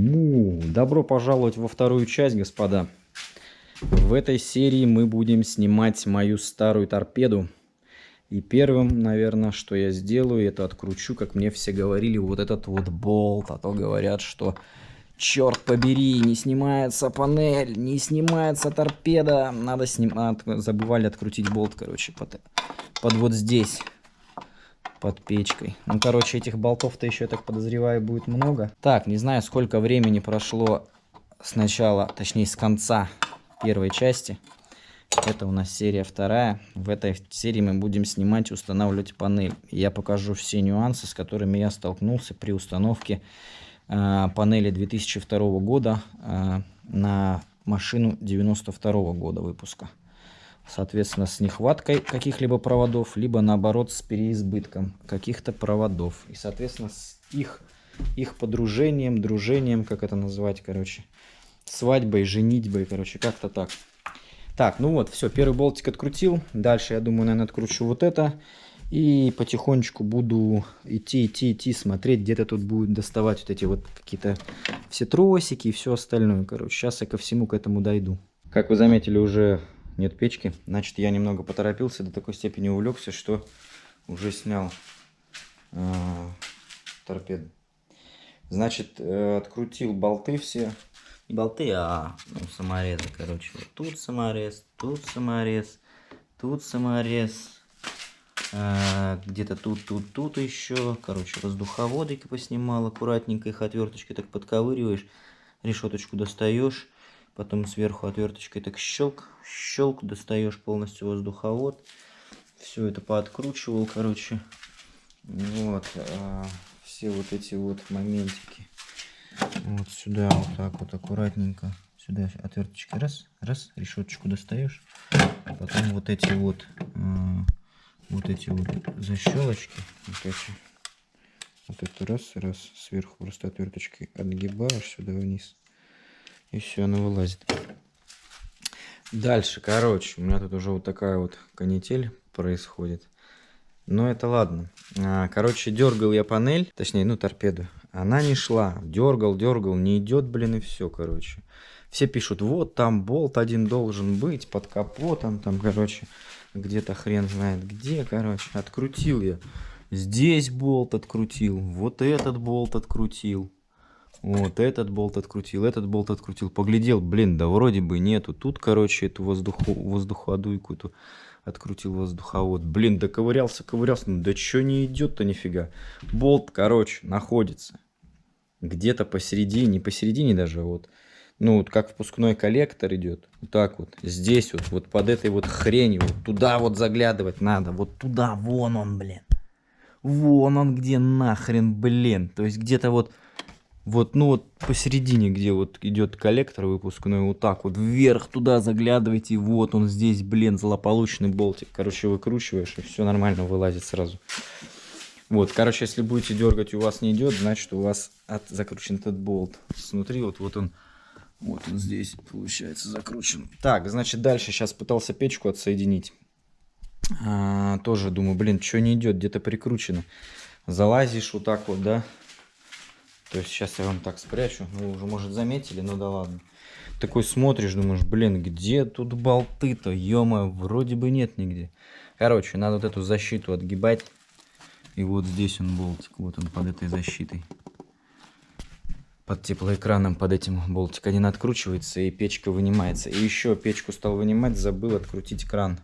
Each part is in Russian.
Ну, добро пожаловать во вторую часть, господа. В этой серии мы будем снимать мою старую торпеду. И первым, наверное, что я сделаю, это откручу, как мне все говорили, вот этот вот болт. А то говорят, что черт побери, не снимается панель, не снимается торпеда. Надо снимать, забывали открутить болт, короче, под, под вот здесь под печкой. Ну, короче, этих болтов-то еще, я так подозреваю, будет много. Так, не знаю, сколько времени прошло с начала, точнее, с конца первой части. Это у нас серия вторая. В этой серии мы будем снимать и устанавливать панель. Я покажу все нюансы, с которыми я столкнулся при установке э, панели 2002 года э, на машину 92 года выпуска соответственно, с нехваткой каких-либо проводов, либо наоборот с переизбытком каких-то проводов. И, соответственно, с их, их подружением, дружением, как это назвать, короче, свадьбой, женитьбой, короче, как-то так. Так, ну вот, все, первый болтик открутил. Дальше, я думаю, наверное, откручу вот это. И потихонечку буду идти, идти, идти, смотреть, где-то тут будет доставать вот эти вот какие-то все тросики и все остальное. Короче, сейчас я ко всему к этому дойду. Как вы заметили, уже нет печки. Значит, я немного поторопился, до такой степени увлекся, что уже снял э, торпеду. Значит, э, открутил болты все. Не болты, а ну, саморезы, короче. Вот тут саморез, тут саморез, тут саморез. Э, Где-то тут, тут, тут еще. Короче, воздуховоды поснимал аккуратненько. Их отверточкой так подковыриваешь. Решеточку достаешь потом сверху отверточкой так щелк, щелк, достаешь полностью воздуховод. Все это пооткручивал, короче. Вот, а, все вот эти вот моментики. Вот сюда вот так вот аккуратненько. Сюда отверточкой раз, раз, решеточку достаешь. Потом вот эти вот, а, вот эти вот защелочки. Вот эти. Вот это раз, раз, сверху просто отверточкой отгибаешь сюда вниз. И все, она вылазит. Дальше, короче, у меня тут уже вот такая вот канитель происходит. Но это ладно. А, короче, дергал я панель, точнее, ну, торпеду. Она не шла. Дергал, дергал, не идет, блин, и все, короче. Все пишут, вот там болт один должен быть под капотом, там, короче, где-то хрен знает где, короче. Открутил я. Здесь болт открутил, вот этот болт открутил. Вот этот болт открутил, этот болт открутил. Поглядел, блин, да вроде бы нету. Тут, короче, эту воздуху, воздуходуйку эту открутил воздуховод. Блин, да ковырялся. Ну да что не идет-то нифига. Болт, короче, находится. Где-то посередине, посередине даже вот. Ну, вот как впускной коллектор идет. Вот так вот. Здесь вот, вот под этой вот хренью. Вот туда вот заглядывать надо. Вот туда, вон он, блин. Вон он где нахрен, блин. То есть где-то вот вот, ну вот посередине, где вот идет коллектор выпускной, вот так вот вверх туда заглядывайте, вот он здесь, блин, злополучный болтик. Короче, выкручиваешь, и все нормально вылазит сразу. Вот, короче, если будете дергать у вас не идет, значит у вас от, закручен этот болт. Снутри вот, вот он, вот он здесь, получается, закручен. Так, значит, дальше сейчас пытался печку отсоединить. А, тоже думаю, блин, что не идет, где-то прикручено. Залазишь вот так вот, да, то есть сейчас я вам так спрячу. Вы уже, может, заметили, ну да ладно. Такой смотришь, думаешь, блин, где тут болты-то? ё вроде бы нет нигде. Короче, надо вот эту защиту отгибать. И вот здесь он болтик, вот он под этой защитой. Под теплоэкраном, под этим болтик один откручивается и печка вынимается. И еще печку стал вынимать, забыл открутить кран.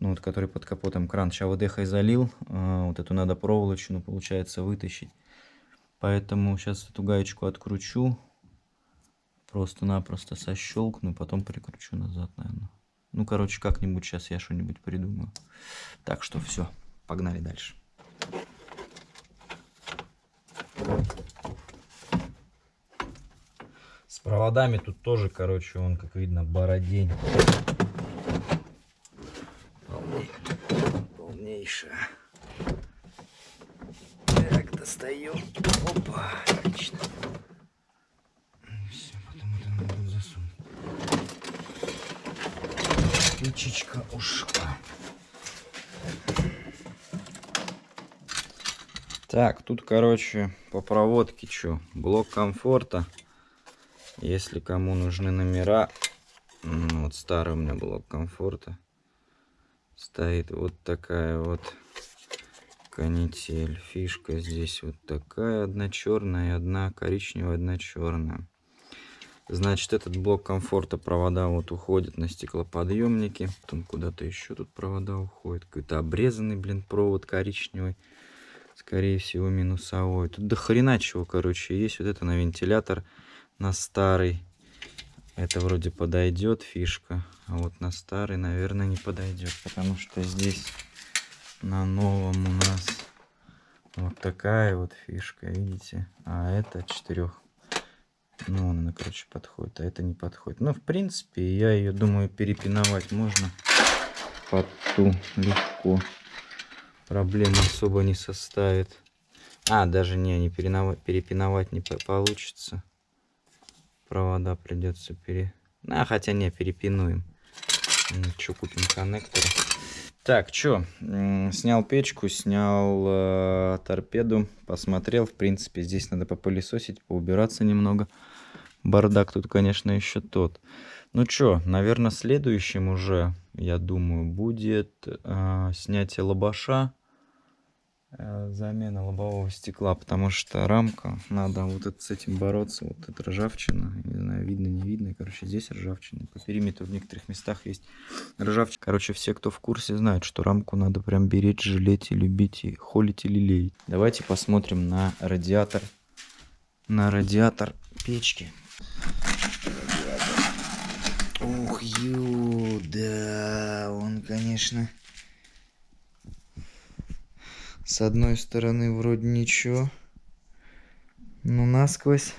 Ну вот, который под капотом кран. Сейчас ВДХ залил, а, вот эту надо проволочную, получается, вытащить. Поэтому сейчас эту гаечку откручу. Просто-напросто сощелкну, потом прикручу назад, наверное. Ну, короче, как-нибудь сейчас я что-нибудь придумаю. Так что все, погнали дальше. С проводами тут тоже, короче, он, как видно, бородень. Полнейшая достаю. Опа, отлично. Все, потом это надо будет засунуть. Ключичка ушла. Так, тут, короче, по проводке что? Блок комфорта. Если кому нужны номера, вот старый у меня блок комфорта. Стоит вот такая вот канитель. Фишка здесь вот такая, одна черная, одна коричневая, одна черная. Значит, этот блок комфорта, провода вот уходят на стеклоподъемники. Потом куда-то еще тут провода уходят. Какой-то обрезанный, блин, провод коричневый. Скорее всего, минусовой. Тут до хрена чего, короче, есть. Вот это на вентилятор, на старый. Это вроде подойдет фишка. А вот на старый, наверное, не подойдет. Потому что здесь на новом у нас вот такая вот фишка, видите? А это четырех. Ну, она, короче, подходит, а это не подходит. Но, в принципе, я ее, думаю, перепиновать можно под ту легко. Проблем особо не составит. А, даже не, не переновать, перепиновать не получится. Провода придется пере... А, хотя не, перепинуем. Что, купим коннекторы. Так, что, снял печку, снял э, торпеду, посмотрел. В принципе, здесь надо попылесосить, поубираться немного. Бардак тут, конечно, еще тот. Ну что, наверное, следующим уже, я думаю, будет э, снятие лобаша. Э, замена лобового стекла, потому что рамка, надо вот это, с этим бороться, вот эта ржавчина, не знаю, видно, не видно, короче, здесь ржавчина, по периметру в некоторых местах есть ржавчина. Короче, все, кто в курсе, знают, что рамку надо прям беречь, жалеть и любить, и холить и лелеять. Давайте посмотрим на радиатор, на радиатор печки. Ух, ю, да, он, конечно... С одной стороны вроде ничего. Но насквозь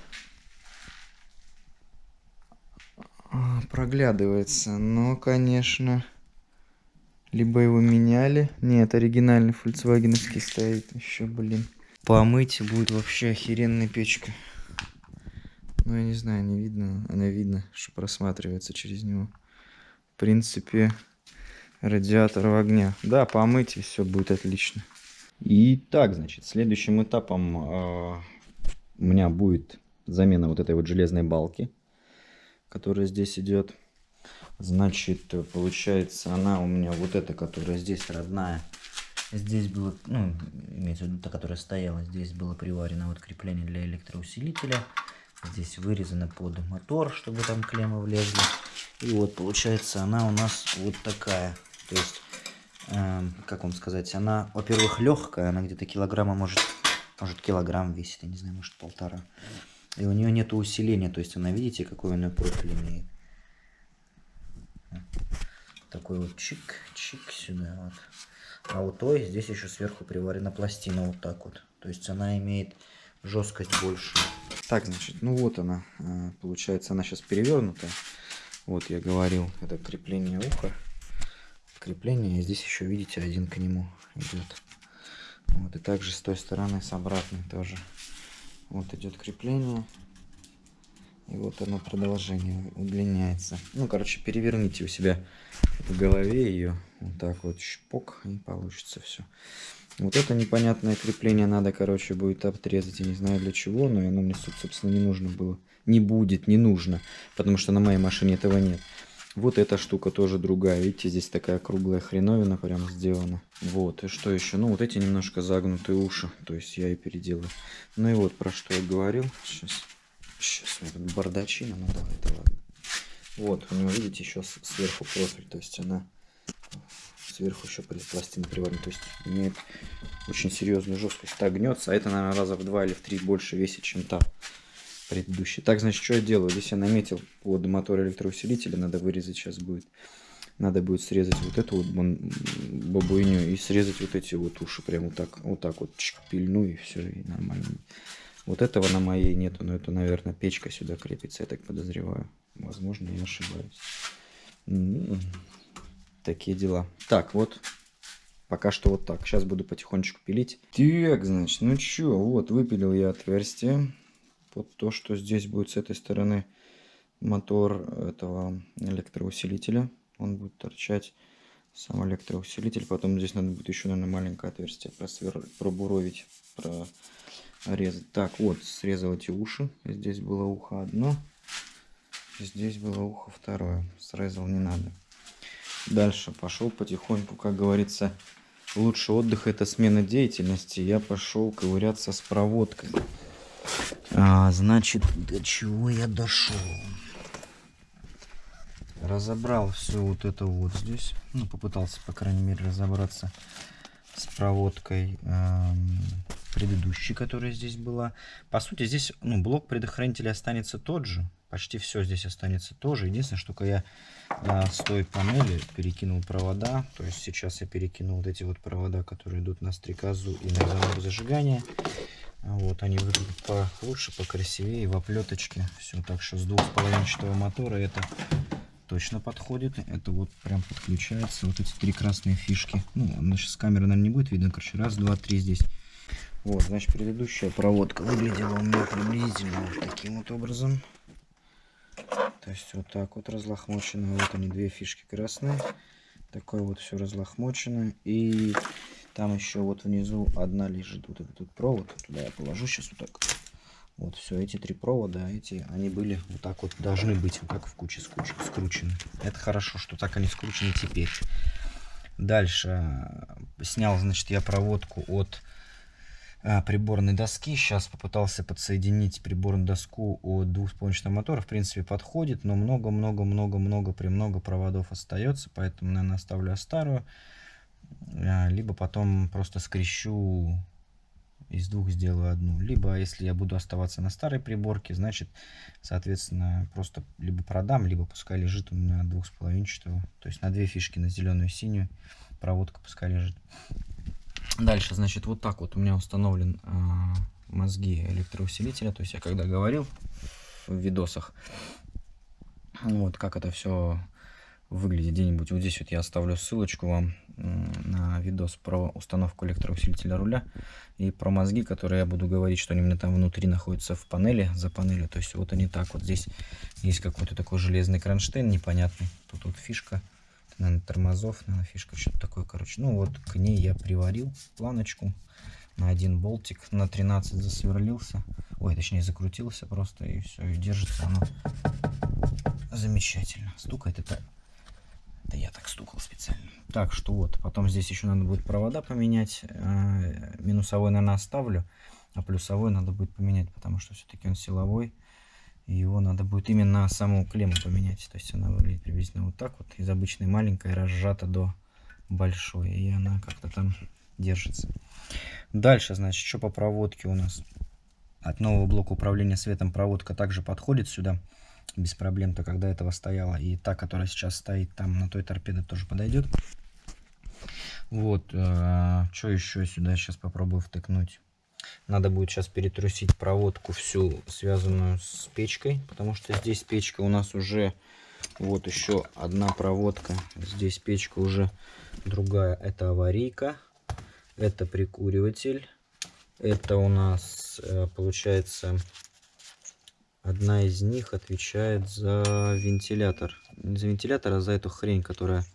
а, проглядывается. Но, конечно, либо его меняли. Нет, оригинальный фольксвагеновский стоит еще, блин. Помыть будет вообще охеренная печка. Ну, я не знаю, не видно. Она видно, что просматривается через него. В принципе, радиатор в огня. Да, помыть и все будет отлично. И так, значит, следующим этапом э, у меня будет замена вот этой вот железной балки, которая здесь идет. Значит, получается, она у меня вот эта, которая здесь родная. Здесь было, ну, имеется в виду та, которая стояла, здесь было приварено вот крепление для электроусилителя. Здесь вырезано под мотор, чтобы там клеммы влезли. И вот, получается, она у нас вот такая. То есть Эм, как вам сказать, она, во-первых, легкая, она где-то килограмма может, может килограмм весит, я не знаю, может полтора. И у нее нет усиления, то есть она, видите, какой у нее профиль имеет. Такой вот чик-чик сюда вот. А у той здесь еще сверху приварена пластина вот так вот. То есть она имеет жесткость больше. Так, значит, ну вот она. Э, получается, она сейчас перевернута. Вот я говорил, это крепление уха крепление. И здесь еще, видите, один к нему идет. Вот, и также с той стороны, с обратной тоже. Вот идет крепление. И вот оно продолжение удлиняется. Ну, короче, переверните у себя в голове ее. Вот так вот шпок, и получится все. Вот это непонятное крепление надо, короче, будет обрезать. Я не знаю для чего, но оно мне, собственно, не нужно было. Не будет, не нужно. Потому что на моей машине этого нет. Вот эта штука тоже другая. Видите, здесь такая круглая хреновина прям сделана. Вот, и что еще? Ну, вот эти немножко загнутые уши. То есть я и переделаю. Ну и вот про что я говорил. Сейчас, сейчас, вот бардачина, ну давай, это ладно. Вот, у него, видите, еще сверху профиль. То есть она сверху еще пластина приварена. То есть имеет очень серьезную жесткость. Так гнется, а это, наверное, раза в два или в три больше весит, чем та предыдущий. Так, значит, что я делаю? Здесь я наметил под мотор электроусилителя, надо вырезать сейчас будет. Надо будет срезать вот эту вот бабуйню и срезать вот эти вот уши. Прям вот так, вот так вот пильну и все, и нормально. Вот этого на моей нету, но это, наверное, печка сюда крепится, я так подозреваю. Возможно, я ошибаюсь. М-м-м. Такие дела. Так, вот. Пока что вот так. Сейчас буду потихонечку пилить. Так, значит, ну чё, вот, выпилил я отверстие под то, что здесь будет с этой стороны мотор этого электроусилителя. Он будет торчать сам электроусилитель. Потом здесь надо будет еще, наверное, маленькое отверстие просвер... пробуровить, прорезать. Так, вот, срезал эти уши. Здесь было ухо одно, здесь было ухо второе. Срезал не надо. Дальше пошел потихоньку, как говорится, лучший отдых это смена деятельности. Я пошел ковыряться с проводкой. А, значит, до чего я дошел? разобрал все вот это вот здесь. Ну, попытался, по крайней мере, разобраться с проводкой э, предыдущей, которая здесь была. По сути, здесь ну, блок предохранителя останется тот же. Почти все здесь останется тоже. Единственное, что я э, с той панели перекинул провода. То есть сейчас я перекинул вот эти вот провода, которые идут на стрекозу и на замок зажигания. Вот, они выглядят получше, покрасивее, в оплеточке. Все, так что с двухполовинчатого мотора это точно подходит. Это вот прям подключается. Вот эти три красные фишки. Ну, значит, с камеры, наверное, не будет видно. Короче, раз, два, три здесь. Вот, значит, предыдущая проводка выглядела у меня приблизительно вот таким вот образом. То есть вот так вот разлохмочено. Вот они, две фишки красные. Такое вот все разлохмочено. И там еще вот внизу одна лежит. Вот этот провод. Туда я положу сейчас вот так. Вот все, эти три провода, эти, они были вот так вот, должны быть вот так в куче скручены. Это хорошо, что так они скручены теперь. Дальше снял, значит, я проводку от а, приборной доски. Сейчас попытался подсоединить приборную доску от двухспончатого мотора. В принципе, подходит, но много-много-много-много, премного проводов остается. Поэтому, наверное, оставлю старую. А, либо потом просто скрещу из двух сделаю одну. Либо, если я буду оставаться на старой приборке, значит, соответственно, просто либо продам, либо пускай лежит у меня двух с половинчатого. То есть на две фишки, на зеленую и синюю проводка пускай лежит. Дальше, значит, вот так вот у меня установлен э, мозги электроусилителя. То есть я когда говорил в видосах, вот как это все выглядит где-нибудь. Вот здесь вот я оставлю ссылочку вам на видос про установку электроусилителя руля и про мозги, которые я буду говорить, что они у меня там внутри находятся в панели, за панелью. То есть вот они так вот здесь есть какой-то такой железный кронштейн непонятный. Тут вот фишка, это, наверное, тормозов, наверное, фишка, что-то такое, короче. Ну вот к ней я приварил планочку на один болтик, на 13 засверлился. Ой, точнее закрутился просто и все, и держится оно замечательно. Стукает это это я так стукал специально. Так что вот, потом здесь еще надо будет провода поменять. А, минусовой, наверное, оставлю, а плюсовой надо будет поменять, потому что все-таки он силовой. И его надо будет именно саму клемму поменять. То есть она выглядит приблизительно вот так вот. Из обычной маленькой разжата до большой. И она как-то там держится. Дальше, значит, что по проводке у нас. От нового блока управления светом проводка также подходит сюда без проблем-то, когда этого стояла. И та, которая сейчас стоит там на той торпеде, тоже подойдет. Вот, э, что еще сюда сейчас попробую втыкнуть. Надо будет сейчас перетрусить проводку всю, связанную с печкой, потому что здесь печка у нас уже, вот еще одна проводка. Здесь печка уже другая. Это аварийка, это прикуриватель. Это у нас, э, получается, Одна из них отвечает за вентилятор. Не за вентилятор, а за эту хрень, которая...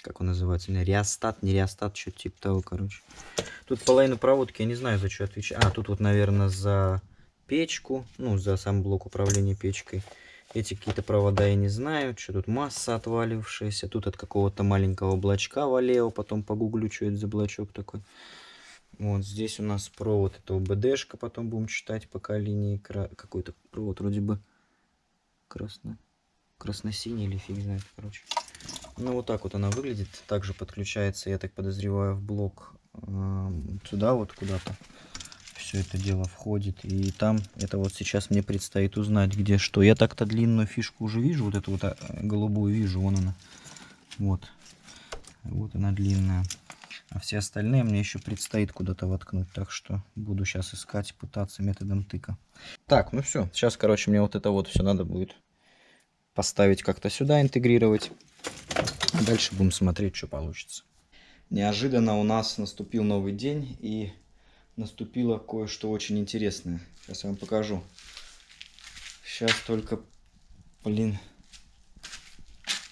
Как он называется? Реостат, не реостат, что-то типа того, короче. Тут половину проводки, я не знаю, за что отвечает. А, тут вот, наверное, за печку. Ну, за сам блок управления печкой. Эти какие-то провода я не знаю. Что тут масса отвалившаяся. Тут от какого-то маленького облачка валео. Потом погуглю, что это за блочок такой. Вот здесь у нас провод, это ОБДшка, потом будем читать пока линии, какой-то провод вроде бы красно, красно-синий или фиг знает, короче. Ну вот так вот она выглядит, также подключается, я так подозреваю, в блок э, сюда вот куда-то. Все это дело входит, и там, это вот сейчас мне предстоит узнать, где что. Я так-то длинную фишку уже вижу, вот эту вот а, голубую вижу, вон она. Вот, вот она длинная. А все остальные мне еще предстоит куда-то воткнуть. Так что буду сейчас искать, пытаться методом тыка. Так, ну все. Сейчас, короче, мне вот это вот все надо будет поставить как-то сюда, интегрировать. дальше будем смотреть, что получится. Неожиданно у нас наступил новый день и наступило кое-что очень интересное. Сейчас я вам покажу. Сейчас только, блин,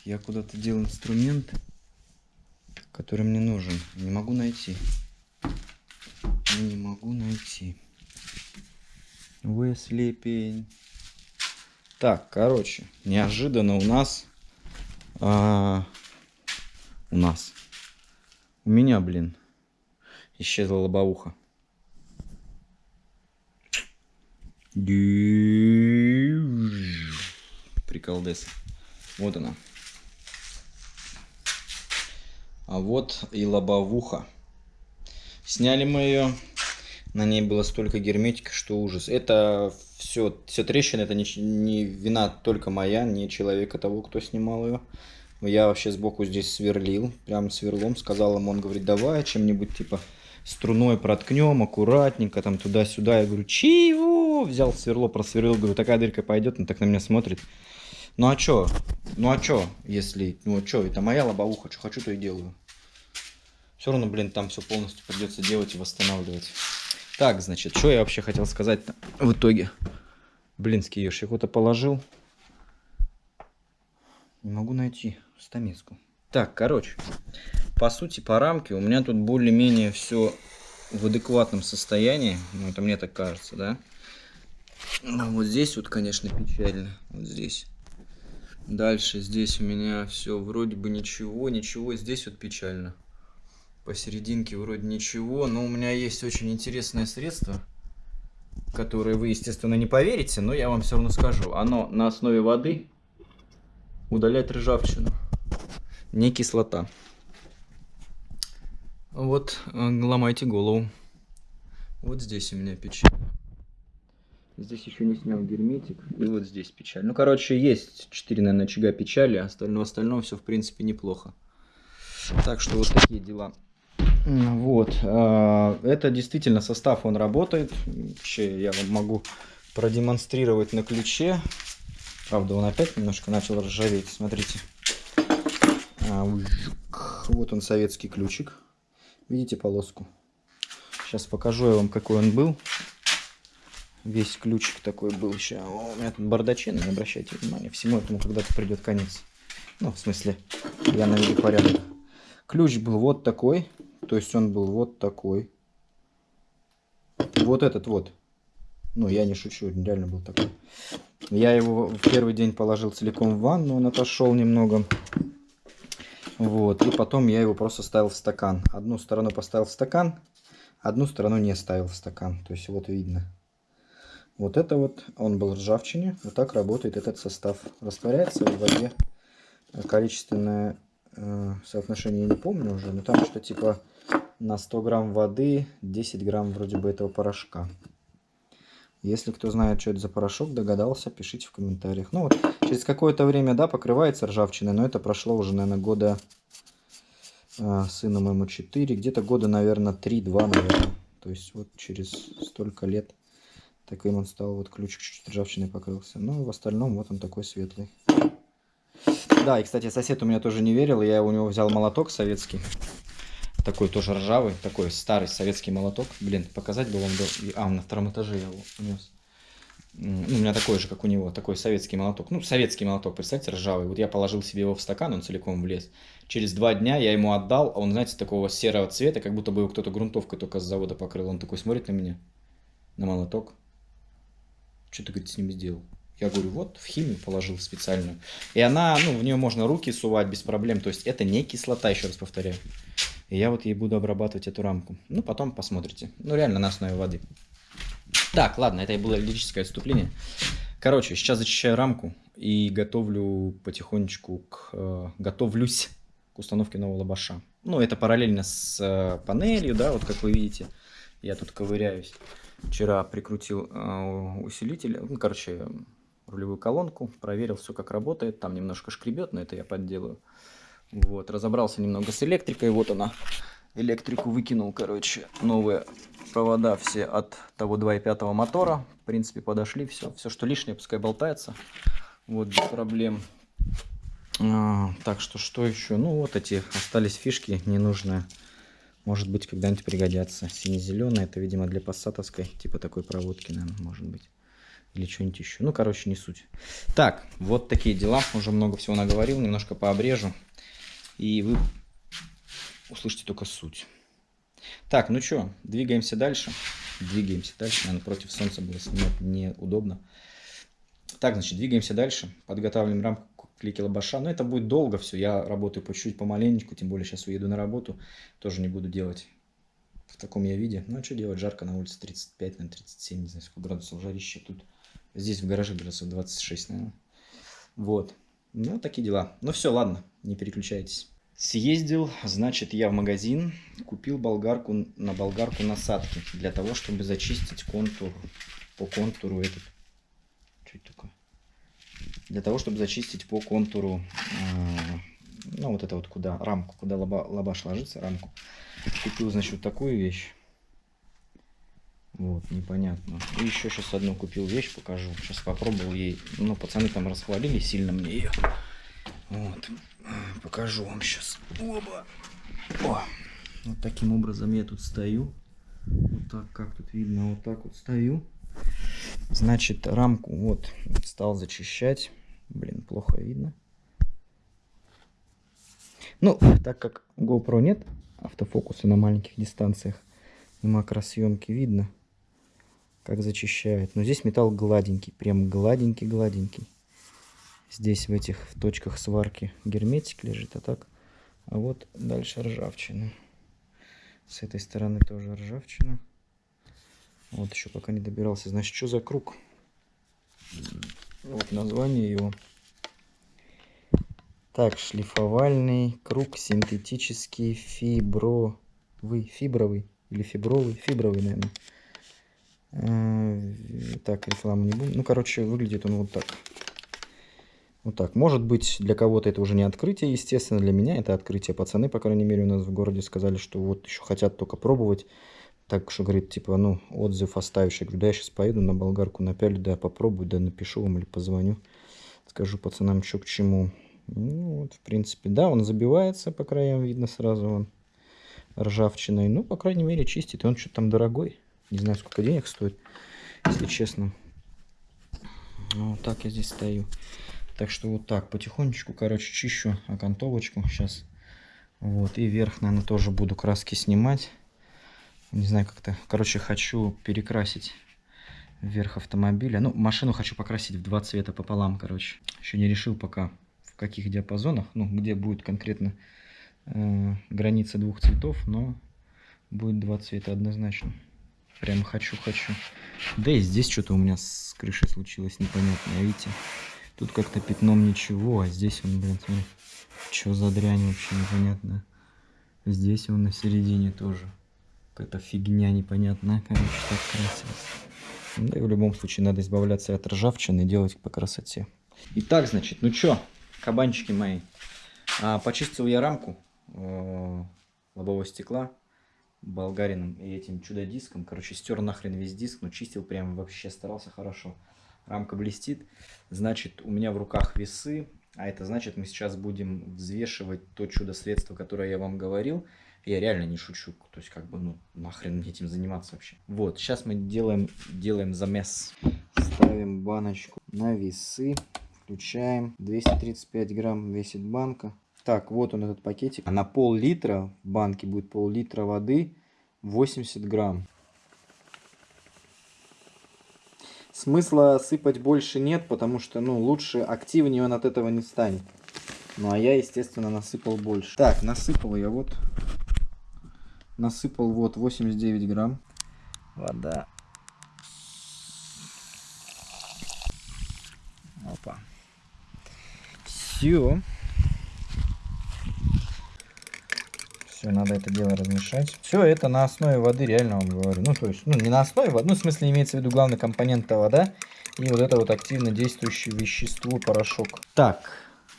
я куда-то дел инструмент, который мне нужен. Не могу найти. Не могу найти. Уэсли пень. Так, короче, неожиданно у нас... А, у нас. У меня, блин, исчезла лобовуха. Приколдес. Вот она. А вот и лобовуха. Сняли мы ее. На ней было столько герметика, что ужас. Это все, все трещины, это не, не вина только моя, не человека того, кто снимал ее. Я вообще сбоку здесь сверлил, прям сверлом. Сказал ему, он говорит, давай чем-нибудь типа струной проткнем, аккуратненько, там туда-сюда. Я говорю, чего? Взял сверло, просверлил, говорю, такая дырка пойдет, он так на меня смотрит. Ну а чё? Ну а чё, если... Ну а чё, это моя лобовуха, что хочу, то и делаю. Все равно, блин, там все полностью придется делать и восстанавливать. Так, значит, что я вообще хотел сказать в итоге? Блинский ешь, я куда-то положил. Не могу найти стамеску. Так, короче, по сути, по рамке у меня тут более-менее все в адекватном состоянии. Ну, это мне так кажется, да? Ну, вот здесь вот, конечно, печально. Вот здесь. Дальше здесь у меня все вроде бы ничего, ничего. Здесь вот печально. Посерединке вроде ничего. Но у меня есть очень интересное средство, которое вы, естественно, не поверите, но я вам все равно скажу. Оно на основе воды удаляет ржавчину. Не кислота. Вот, э, ломайте голову. Вот здесь у меня печально. Здесь еще не снял герметик. И вот здесь печаль. Ну, короче, есть 4, наверное, очага печали. Остальное, остальное все, в принципе, неплохо. Так что вот такие дела. Вот. А, это действительно состав, он работает. Вообще, я вам могу продемонстрировать на ключе. Правда, он опять немножко начал ржаветь. Смотрите. А, вот он, советский ключик. Видите полоску? Сейчас покажу я вам, какой он был. Весь ключик такой был еще. О, у меня тут бардачина, не обращайте внимания. Всему этому когда-то придет конец. Ну, в смысле, я наведу порядок. Ключ был вот такой. То есть он был вот такой. Вот этот вот. Ну, я не шучу, реально был такой. Я его в первый день положил целиком в ванну, он отошел немного. Вот, и потом я его просто ставил в стакан. Одну сторону поставил в стакан, одну сторону не ставил в стакан. То есть вот видно. Вот это вот, он был ржавчине. Вот так работает этот состав. Растворяется в воде. Количественное э, соотношение я не помню уже, но там что типа на 100 грамм воды 10 грамм вроде бы этого порошка. Если кто знает, что это за порошок, догадался, пишите в комментариях. Ну вот, через какое-то время, да, покрывается ржавчиной, но это прошло уже, наверное, года, э, сыну моему 4, где-то года, наверное, 3-2, наверное. То есть вот через столько лет Таким он стал, вот ключик чуть-чуть ржавчиной покрылся. Но в остальном вот он такой светлый. Да, и, кстати, сосед у меня тоже не верил. Я у него взял молоток советский. Такой тоже ржавый, такой старый советский молоток. Блин, показать бы вам... До... А, на втором этаже я его унес. Ну, у меня такой же, как у него, такой советский молоток. Ну, советский молоток, представьте, ржавый. Вот я положил себе его в стакан, он целиком влез. Через два дня я ему отдал, а он, знаете, такого серого цвета, как будто бы его кто-то грунтовкой только с завода покрыл. Он такой смотрит на меня, на молоток что ты, говорит, с ним сделал? Я говорю, вот, в химию положил специальную. И она, ну, в нее можно руки сувать без проблем. То есть это не кислота, еще раз повторяю. И я вот ей буду обрабатывать эту рамку. Ну, потом посмотрите. Ну, реально на основе воды. Так, ладно, это и было лирическое отступление. Короче, сейчас зачищаю рамку и готовлю потихонечку к... Э, готовлюсь к установке нового лобаша. Ну, это параллельно с э, панелью, да, вот как вы видите. Я тут ковыряюсь. Вчера прикрутил э, усилитель, ну, короче, рулевую колонку, проверил все как работает. Там немножко шкребет, но это я подделаю. Вот, разобрался немного с электрикой, вот она. Электрику выкинул, короче, новые провода все от того 2.5 мотора. В принципе, подошли, все. Все, что лишнее, пускай болтается. Вот, без проблем. А, так что, что еще? Ну, вот эти остались фишки ненужные. Может быть, когда-нибудь пригодятся. Сине-зеленый, это, видимо, для пассатовской, типа такой проводки, наверное, может быть. Или что-нибудь еще. Ну, короче, не суть. Так, вот такие дела. Уже много всего наговорил. Немножко пообрежу. И вы услышите только суть. Так, ну что, двигаемся дальше. Двигаемся дальше. Наверное, против солнца было снимать неудобно. Так, значит, двигаемся дальше. Подготавливаем рамку к клике лабаша. Но это будет долго все. Я работаю по чуть-чуть, помаленечку. Тем более сейчас уеду на работу. Тоже не буду делать в таком я виде. Ну, а что делать? Жарко на улице 35, на 37, не знаю, сколько градусов жарище. Тут здесь в гараже градусов 26, наверное. Вот. Ну, такие дела. Ну, все, ладно, не переключайтесь. Съездил, значит, я в магазин, купил болгарку на болгарку насадки для того, чтобы зачистить контур, по контуру этот. Что это такое? Для того, чтобы зачистить по контуру, э, ну, вот это вот куда, рамку, куда лоба, лобаш ложится, рамку. Купил, значит, вот такую вещь. Вот, непонятно. И еще сейчас одну купил вещь, покажу. Сейчас попробовал ей. Ну, пацаны там расхвалили сильно мне ее. Вот. Покажу вам сейчас. Оба. О. Вот таким образом я тут стою. Вот так, как тут видно, вот так вот стою. Значит, рамку вот стал зачищать. Блин, плохо видно. Ну, так как GoPro нет, автофокуса на маленьких дистанциях макросъемки видно, как зачищает. Но здесь металл гладенький, прям гладенький-гладенький. Здесь в этих точках сварки герметик лежит, а так. А вот дальше ржавчина. С этой стороны тоже ржавчина. Вот еще пока не добирался. Значит, что за круг? Вот название его. Так, шлифовальный круг синтетический фибровый, фибровый или фибровый, фибровый, наверное. Так, рекламу не буду. Ну, короче, выглядит он вот так. Вот так. Может быть, для кого-то это уже не открытие, естественно. Для меня это открытие. Пацаны, по крайней мере, у нас в городе сказали, что вот еще хотят только пробовать. Так что, говорит, типа, ну, отзыв оставишь. Я говорю, да, я сейчас поеду на болгарку напялю, да, попробую, да, напишу вам или позвоню. Скажу пацанам, что к чему. Ну, вот, в принципе, да, он забивается по краям, видно сразу он ржавчиной. Ну, по крайней мере, чистит. И он что-то там дорогой. Не знаю, сколько денег стоит, если честно. Ну, вот так я здесь стою. Так что вот так, потихонечку, короче, чищу окантовочку сейчас. Вот, и верх, наверное, тоже буду краски снимать. Не знаю, как-то, короче, хочу перекрасить верх автомобиля. Ну, машину хочу покрасить в два цвета пополам, короче. Еще не решил пока в каких диапазонах, ну, где будет конкретно э, граница двух цветов, но будет два цвета однозначно. Прям хочу-хочу. Да и здесь что-то у меня с крышей случилось непонятное, видите? Тут как-то пятном ничего, а здесь он, блин, смотри, что за дрянь вообще непонятная. Здесь он на середине тоже. Какая-то фигня непонятная, короче, так красилась. Да и в любом случае надо избавляться от ржавчины и делать по красоте. Итак, значит, ну чё, кабанчики мои. А, почистил я рамку э, лобового стекла болгарином и этим чудо-диском. Короче, стер нахрен весь диск, но чистил прям вообще, старался хорошо. Рамка блестит. Значит, у меня в руках весы, а это значит, мы сейчас будем взвешивать то чудо-средство, которое я вам говорил. Я реально не шучу. То есть, как бы, ну, нахрен мне этим заниматься вообще. Вот, сейчас мы делаем, делаем замес. Ставим баночку на весы. Включаем. 235 грамм весит банка. Так, вот он этот пакетик. На пол-литра в банке будет пол-литра воды. 80 грамм. Смысла сыпать больше нет, потому что, ну, лучше, активнее он от этого не станет. Ну, а я, естественно, насыпал больше. Так, насыпал я вот. Насыпал вот 89 грамм. Вода. Опа. Все. Все, надо это дело размешать. Все это на основе воды, реально вам говорю. Ну, то есть, ну, не на основе воды, ну, в смысле, имеется в виду главный компонент это вода. И вот это вот активно действующее вещество, порошок. Так,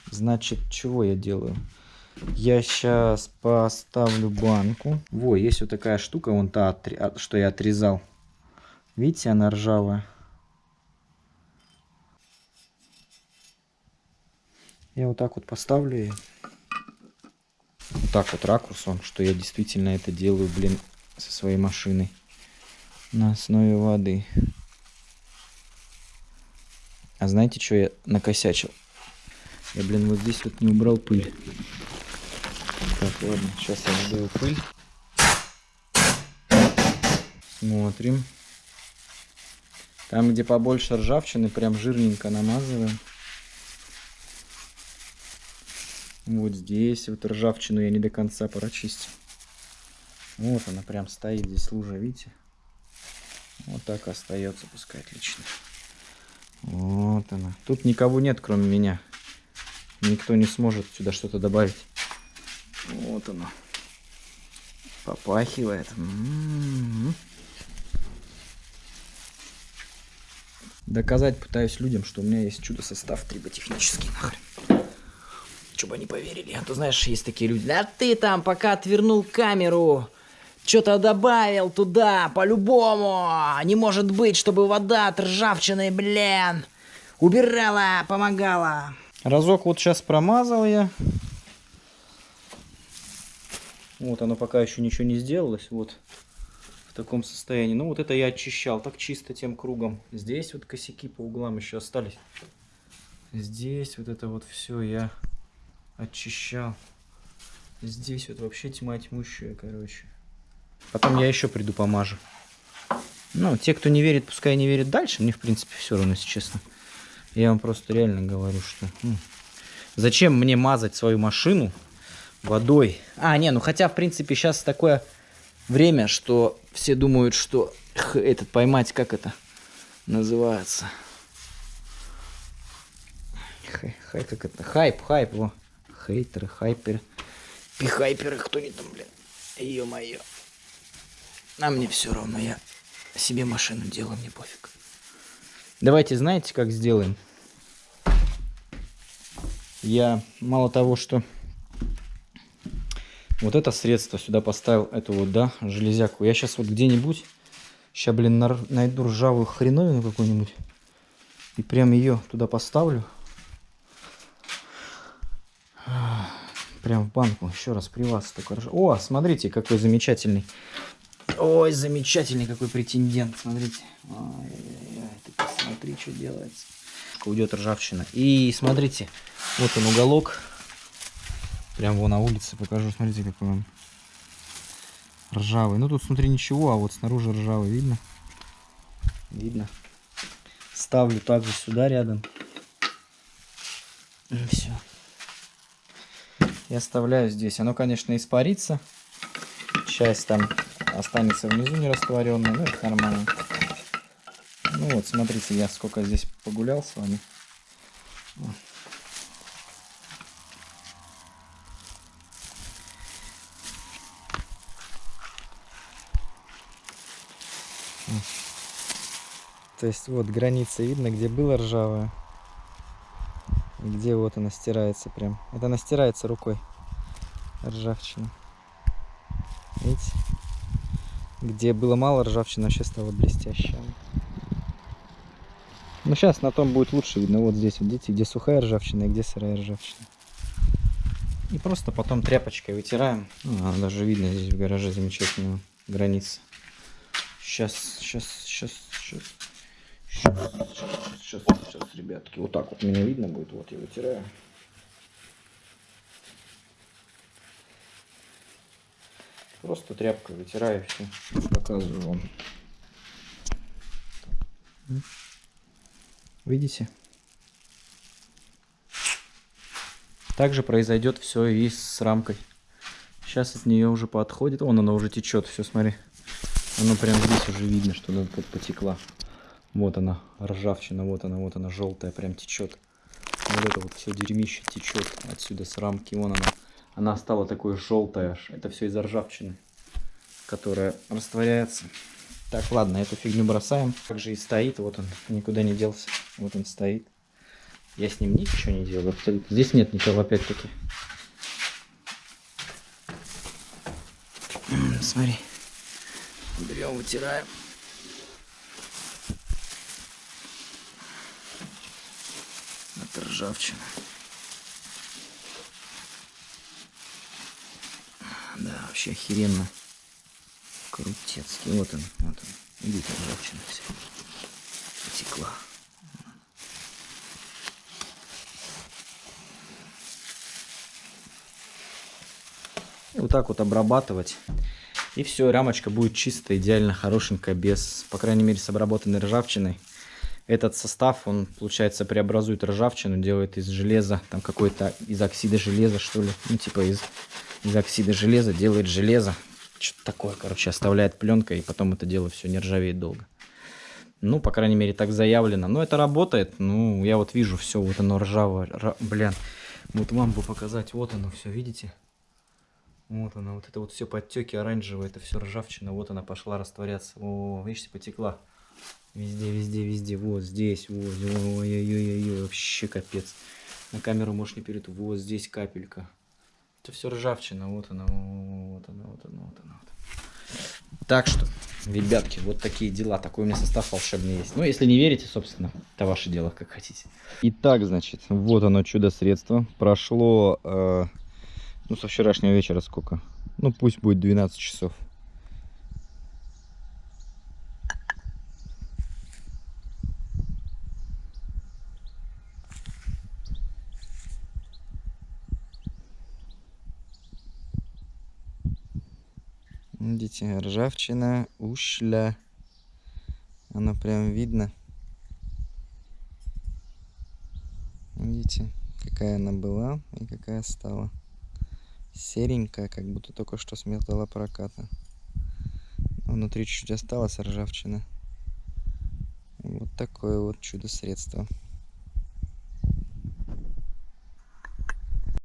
значит, чего я делаю? Я сейчас поставлю банку. Во, есть вот такая штука, вон та, что я отрезал. Видите, она ржавая. Я вот так вот поставлю ее. Вот так вот ракурс он, что я действительно это делаю, блин, со своей машиной. На основе воды. А знаете, что я накосячил? Я, блин, вот здесь вот не убрал пыль. Так, ладно, сейчас я уберу пыль. Смотрим. Там, где побольше ржавчины, прям жирненько намазываем. Вот здесь вот ржавчину я не до конца прочистил. Вот она прям стоит здесь лужа, видите? Вот так остается, пускай отлично. Вот она. Тут никого нет, кроме меня. Никто не сможет сюда что-то добавить. Вот оно. Попахивает. М -м -м. Доказать пытаюсь людям, что у меня есть чудо-состав триботехнический нахрен чтобы они поверили. А то, знаешь, есть такие люди. Да ты там пока отвернул камеру, что-то добавил туда, по-любому. Не может быть, чтобы вода от ржавчины, блин, убирала, помогала. Разок вот сейчас промазал я. Вот оно пока еще ничего не сделалось. Вот в таком состоянии. Ну вот это я очищал так чисто тем кругом. Здесь вот косяки по углам еще остались. Здесь вот это вот все я очищал. Здесь вот вообще тьма тьмущая, короче. Потом я еще приду помажу. Ну, те, кто не верит, пускай не верит дальше. Мне, в принципе, все равно, если честно. Я вам просто реально говорю, что... Ну, зачем мне мазать свою машину водой? А, не, ну хотя, в принципе, сейчас такое время, что все думают, что этот поймать, как это называется? Хай, хай как это? Хайп, хайп, во хейтеры, хайперы, пихайперы, кто не там, блин. Ё-моё. А мне все равно, я себе машину делаю, мне пофиг. Давайте, знаете, как сделаем? Я мало того, что вот это средство сюда поставил, эту вот, да, железяку. Я сейчас вот где-нибудь, сейчас, блин, найду ржавую хреновину какую-нибудь и прям ее туда поставлю. Прям в банку. Еще раз при вас только. О, смотрите, какой замечательный. Ой, замечательный какой претендент. Смотрите. Ой, ой, ой, ты что делается. Уйдет ржавчина. И смотрите, вот он уголок. Прям его на улице покажу. Смотрите, какой он ржавый. Ну тут смотри ничего, а вот снаружи ржавый. Видно? Видно. Ставлю также сюда рядом. Все и оставляю здесь. Оно, конечно, испарится. Часть там останется внизу нерастворенная, но это нормально. Ну вот, смотрите, я сколько здесь погулял с вами. То есть вот граница видно, где было ржавое где вот она стирается прям. Это она стирается рукой. Ржавчина. Видите? Где было мало ржавчины, сейчас стало блестящая. Ну сейчас на том будет лучше видно. Вот здесь, вот видите, где сухая ржавчина и где сырая ржавчина. И просто потом тряпочкой вытираем. А, даже видно здесь в гараже замечательную границу. Сейчас, сейчас, сейчас, сейчас. Сейчас, сейчас, сейчас, ребятки. Вот так вот меня видно будет. Вот я вытираю. Просто тряпкой вытираю все. Показываю вам. Видите? Также произойдет все и с рамкой. Сейчас от нее уже подходит. Вон она уже течет. Все, смотри. Оно прям здесь уже видно, что она потекла. Вот она, ржавчина, вот она, вот она, желтая, прям течет. Вот это вот все дерьмище течет отсюда с рамки. Вон она. Она стала такой желтая. Это все из-за ржавчины, которая растворяется. Так, ладно, эту фигню бросаем. Как же и стоит, вот он, никуда не делся. Вот он стоит. Я с ним ничего не делаю, абсолютно. Здесь нет никого, опять-таки. Смотри. Берем, вытираем. ржавчина. Да, вообще охеренно. Крутецкий. Вот он, вот он. Видите, ржавчина все. Потекла. Вот так вот обрабатывать. И все, рамочка будет чистая, идеально хорошенькая, без, по крайней мере, с обработанной ржавчиной. Этот состав, он, получается, преобразует ржавчину, делает из железа, там какой-то из оксида железа, что ли. Ну, типа из, из оксида железа делает железо. Что-то такое, короче, оставляет пленкой, и потом это дело все не ржавеет долго. Ну, по крайней мере, так заявлено. Но это работает. Ну, я вот вижу все, вот оно ржавое. Р... Блин, вот вам бы показать. Вот оно все, видите? Вот она, вот это вот все подтеки оранжевые, это все ржавчина. Вот она пошла растворяться. О, видите, потекла. Везде, везде, везде. Вот здесь, вот, ой-ой-ой-ой, вообще капец. На камеру можешь не перейти. Вот здесь капелька. Это все ржавчина. Вот она, вот она, вот она, вот она. Вот. Так что, ребятки, вот такие дела. Такой у меня состав волшебный есть. Ну, если не верите, собственно, это ваше дело, как хотите. Итак, значит, вот оно чудо-средство. Прошло, э, ну, со вчерашнего вечера сколько? Ну, пусть будет 12 часов. Видите, ржавчина, ушля. Она прям видно. Видите, какая она была и какая стала. Серенькая, как будто только что с металлопроката. Внутри чуть-чуть осталась ржавчина. Вот такое вот чудо-средство.